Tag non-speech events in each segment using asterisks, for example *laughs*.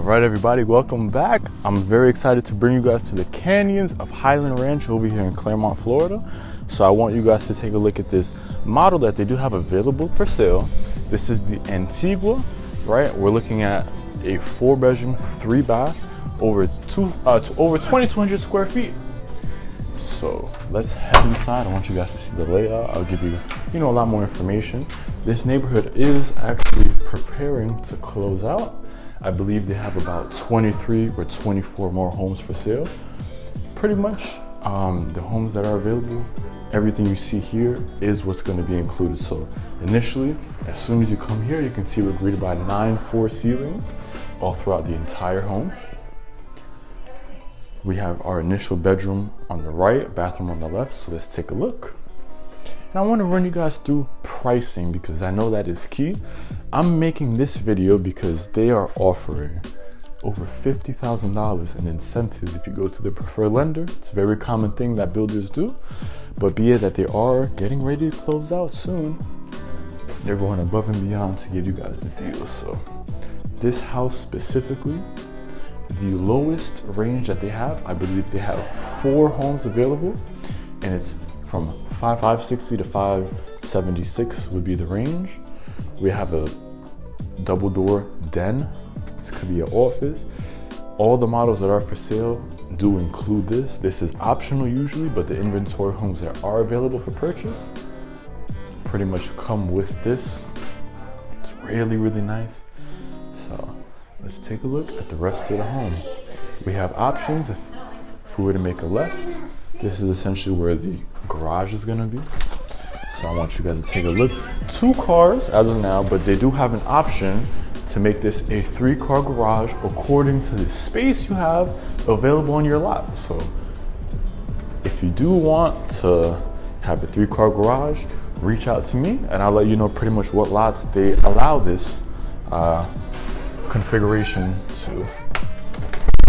All right, everybody, welcome back. I'm very excited to bring you guys to the canyons of Highland Ranch over here in Clermont, Florida. So I want you guys to take a look at this model that they do have available for sale. This is the Antigua, right? We're looking at a four bedroom, three bath, over two, uh, over 2,200 square feet. So let's head inside. I want you guys to see the layout. I'll give you, you know, a lot more information. This neighborhood is actually preparing to close out. I believe they have about 23 or 24 more homes for sale. Pretty much um, the homes that are available, everything you see here is what's gonna be included. So initially, as soon as you come here, you can see we're greeted by nine four ceilings all throughout the entire home. We have our initial bedroom on the right, bathroom on the left. So let's take a look. And I wanna run you guys through pricing because I know that is key. I'm making this video because they are offering over $50,000 in incentives if you go to the preferred lender. It's a very common thing that builders do, but be it that they are getting ready to close out soon, they're going above and beyond to give you guys the deal. So this house specifically, the lowest range that they have, I believe they have four homes available and it's from 560 to 576 would be the range. We have a double door den. This could be an office. All the models that are for sale do include this. This is optional usually, but the inventory homes that are available for purchase pretty much come with this. It's really, really nice. So let's take a look at the rest of the home. We have options if, if we were to make a left. This is essentially where the garage is gonna be. So I want you guys to take a look. Two cars as of now, but they do have an option to make this a three car garage according to the space you have available on your lot. So if you do want to have a three car garage, reach out to me and I'll let you know pretty much what lots they allow this uh, configuration to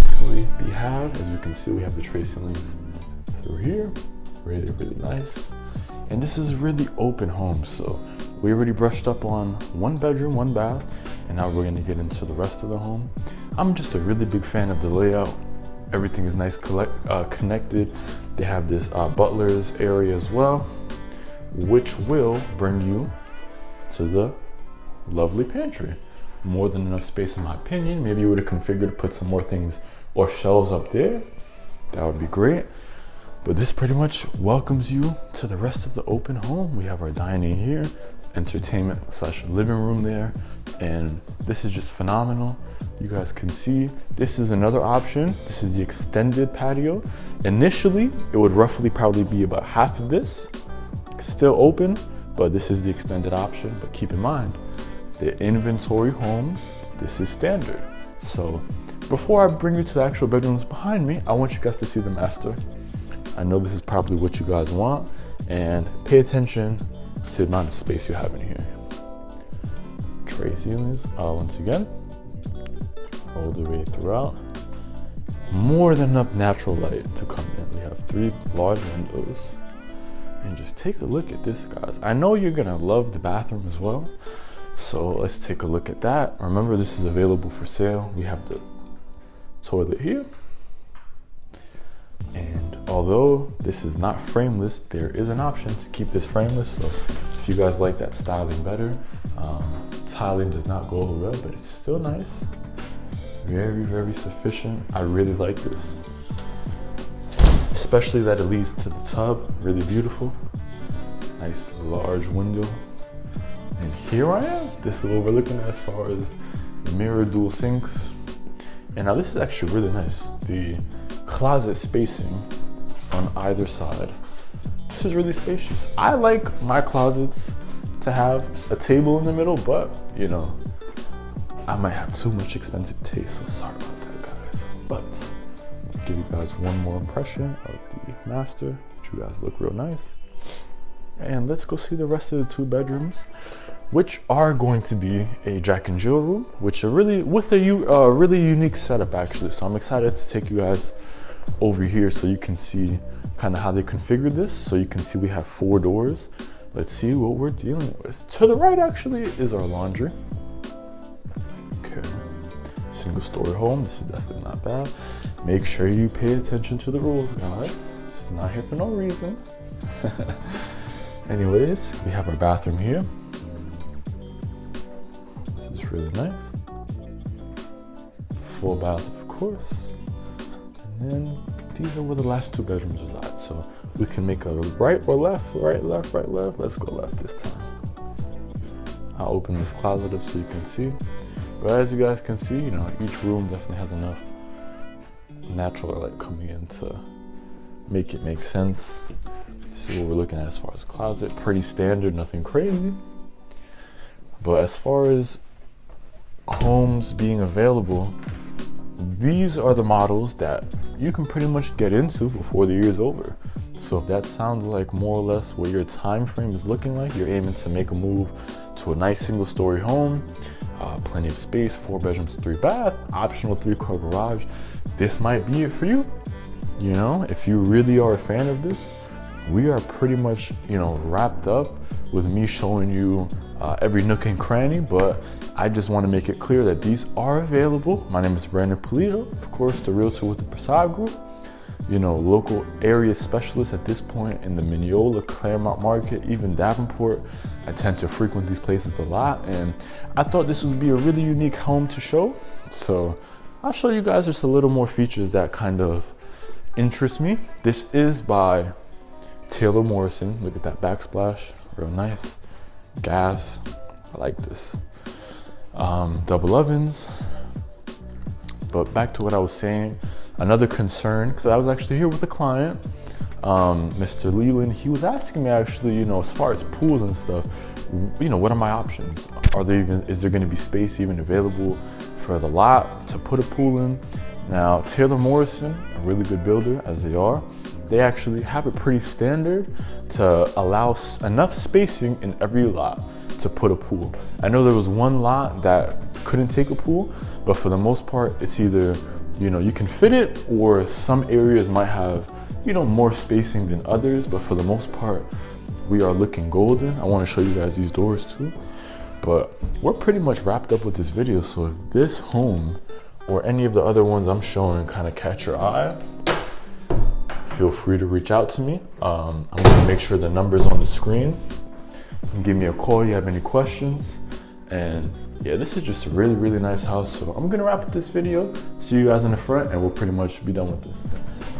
basically be have. As you can see, we have the tray ceilings through here really, really nice. And this is really open home. So we already brushed up on one bedroom, one bath, and now we're gonna get into the rest of the home. I'm just a really big fan of the layout. Everything is nice collect, uh, connected. They have this uh, butler's area as well, which will bring you to the lovely pantry. More than enough space in my opinion. Maybe you would have configured to put some more things or shelves up there. That would be great. But this pretty much welcomes you to the rest of the open home. We have our dining here, entertainment slash living room there, and this is just phenomenal. You guys can see this is another option. This is the extended patio. Initially, it would roughly probably be about half of this, still open, but this is the extended option. But keep in mind, the inventory homes, this is standard. So before I bring you to the actual bedrooms behind me, I want you guys to see the master I know this is probably what you guys want and pay attention to the amount of space you have in here. Tray ceilings, uh, once again, all the way throughout. More than enough natural light to come in. We have three large windows. And just take a look at this, guys. I know you're gonna love the bathroom as well. So let's take a look at that. Remember, this is available for sale. We have the toilet here. And although this is not frameless, there is an option to keep this frameless. So if you guys like that styling better, um, tiling does not go over well, but it's still nice. Very, very sufficient. I really like this. Especially that it leads to the tub, really beautiful. Nice large window. And here I am. This is what we're looking at as far as mirror dual sinks. And now this is actually really nice. The closet spacing on either side. This is really spacious. I like my closets to have a table in the middle, but you know, I might have too much expensive taste, so sorry about that, guys. But give you guys one more impression of the master. which You guys look real nice. And let's go see the rest of the two bedrooms, which are going to be a Jack and Jill room, which are really with a uh, really unique setup actually. So I'm excited to take you guys over here so you can see kind of how they configured this. So you can see we have four doors. Let's see what we're dealing with. To the right actually is our laundry. Okay. single story home, this is definitely not bad. Make sure you pay attention to the rules, guys. This is not here for no reason. *laughs* Anyways, we have our bathroom here. This is really nice. Full bath, of course. And these are where the last two bedrooms reside. So we can make a right or left, right, left, right, left. Let's go left this time. I'll open this closet up so you can see. But as you guys can see, you know, each room definitely has enough natural light coming in to make it make sense. This is what we're looking at as far as closet. Pretty standard, nothing crazy. But as far as homes being available, these are the models that you can pretty much get into before the year is over. So if that sounds like more or less what your time frame is looking like, you're aiming to make a move to a nice single story home, uh, plenty of space, four bedrooms, three bath, optional three car garage, this might be it for you. You know, if you really are a fan of this, we are pretty much, you know, wrapped up with me showing you uh, every nook and cranny, but I just want to make it clear that these are available. My name is Brandon Polito, of course, the realtor with the Prasad Group you know, local area specialists at this point in the Minneola, Clermont market, even Davenport. I tend to frequent these places a lot and I thought this would be a really unique home to show. So I'll show you guys just a little more features that kind of interest me. This is by Taylor Morrison. Look at that backsplash, real nice. Gas, I like this. Um, double ovens. But back to what I was saying, Another concern, because I was actually here with a client, um, Mr. Leland, he was asking me actually, you know, as far as pools and stuff, you know, what are my options? Are there even, is there gonna be space even available for the lot to put a pool in? Now, Taylor Morrison, a really good builder as they are, they actually have it pretty standard to allow enough spacing in every lot to put a pool. I know there was one lot that couldn't take a pool, but for the most part, it's either you know, you can fit it or some areas might have, you know, more spacing than others, but for the most part, we are looking golden. I wanna show you guys these doors too. But we're pretty much wrapped up with this video. So if this home or any of the other ones I'm showing kind of catch your eye, feel free to reach out to me. Um, I'm gonna make sure the number's on the screen. give me a call you have any questions. And yeah, this is just a really, really nice house. So I'm gonna wrap up this video. See you guys in the front and we'll pretty much be done with this.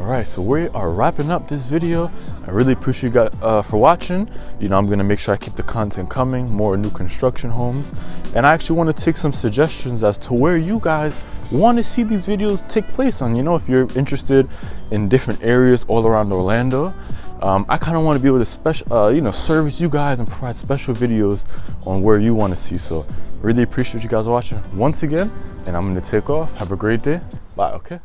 All right, so we are wrapping up this video. I really appreciate you guys uh, for watching. You know, I'm gonna make sure I keep the content coming, more new construction homes. And I actually wanna take some suggestions as to where you guys want to see these videos take place on. You know, if you're interested in different areas all around Orlando, um, I kind of want to be able to special, uh, you know, service you guys and provide special videos on where you want to see. So really appreciate you guys watching once again, and I'm going to take off. Have a great day. Bye, okay?